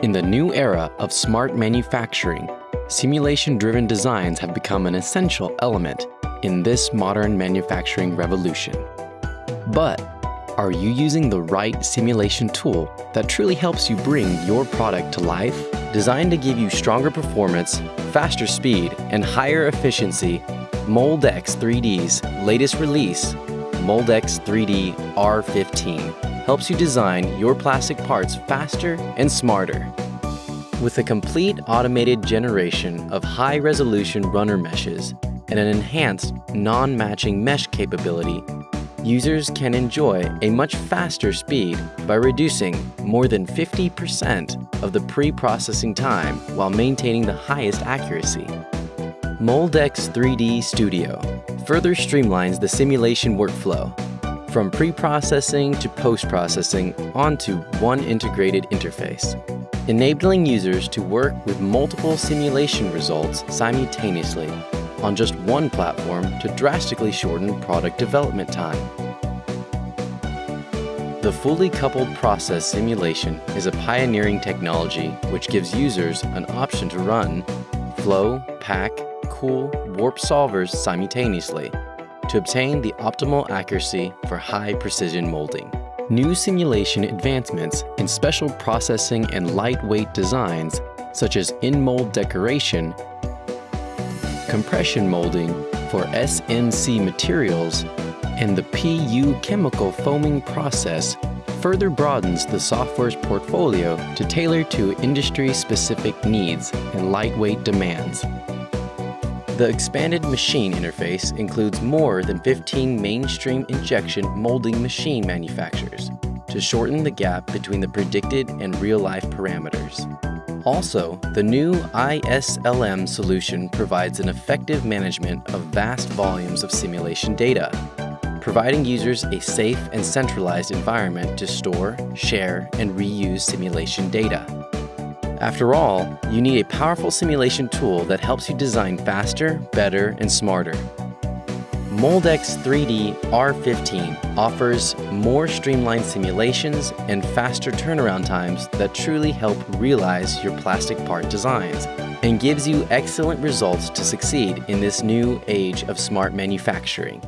In the new era of smart manufacturing, simulation-driven designs have become an essential element in this modern manufacturing revolution. But are you using the right simulation tool that truly helps you bring your product to life? Designed to give you stronger performance, faster speed, and higher efficiency, Moldex3D's latest release, Moldex3D R15, helps you design your plastic parts faster and smarter. With a complete automated generation of high-resolution runner meshes and an enhanced non-matching mesh capability, users can enjoy a much faster speed by reducing more than 50% of the pre-processing time while maintaining the highest accuracy. Moldex3D Studio further streamlines the simulation workflow from pre-processing to post-processing onto one integrated interface, enabling users to work with multiple simulation results simultaneously on just one platform to drastically shorten product development time. The fully coupled process simulation is a pioneering technology which gives users an option to run flow, pack, cool, warp solvers simultaneously to obtain the optimal accuracy for high precision molding. New simulation advancements in special processing and lightweight designs, such as in-mold decoration, compression molding for SMC materials, and the PU chemical foaming process further broadens the software's portfolio to tailor to industry-specific needs and lightweight demands. The expanded machine interface includes more than 15 mainstream injection molding machine manufacturers to shorten the gap between the predicted and real-life parameters. Also, the new ISLM solution provides an effective management of vast volumes of simulation data, providing users a safe and centralized environment to store, share, and reuse simulation data. After all, you need a powerful simulation tool that helps you design faster, better, and smarter. Moldex3D R15 offers more streamlined simulations and faster turnaround times that truly help realize your plastic part designs and gives you excellent results to succeed in this new age of smart manufacturing.